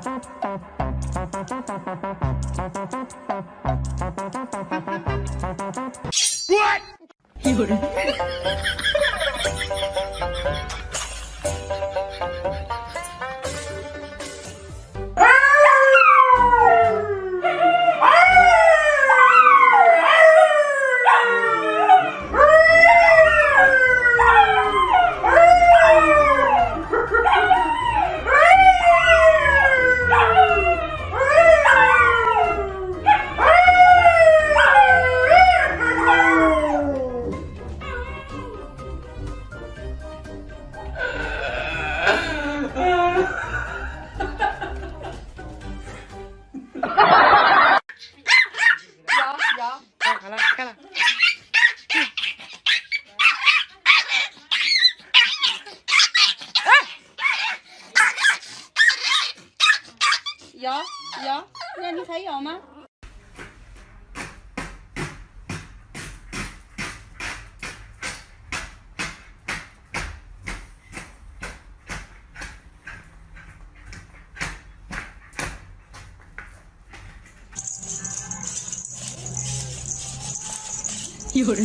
滚！有人。你还有吗？有人。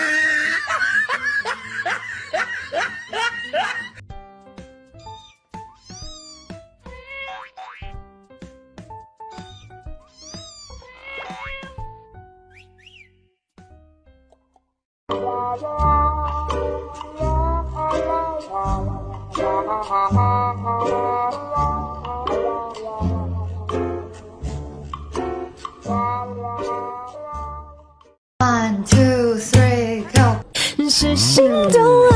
One, two, three, go.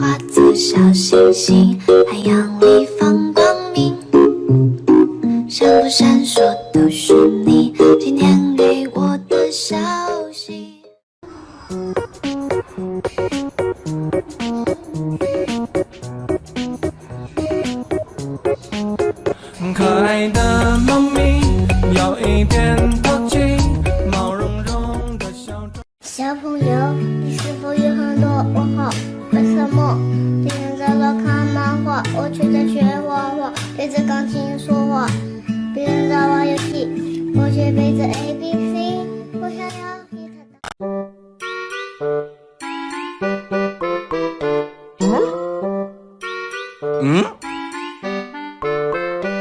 化作小星星，海洋里放光明，闪不闪烁都是你今天给我的消息。可爱的猫咪有一点淘气，毛茸茸的小朋友，你是否有？ 뮤직비디오 ABC 호현영 응?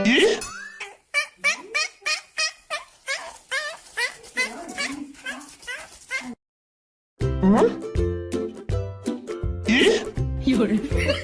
예? 응? 예? 열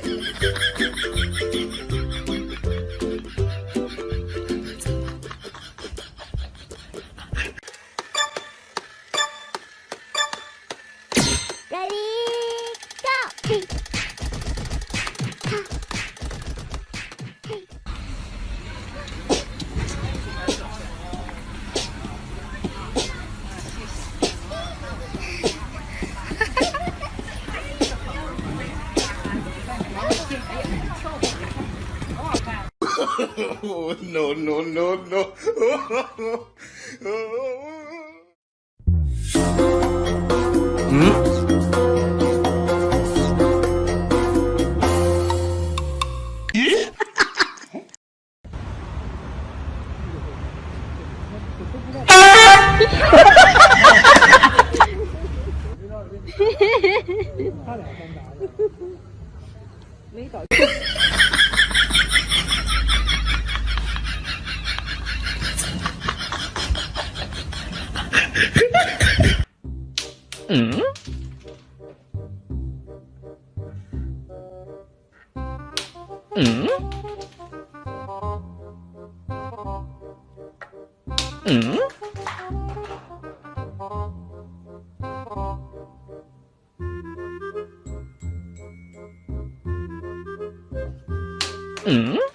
Oh, no, no, no, no. hmm? mấy tội Ừ. Ừ. Ừ. Mm-hmm.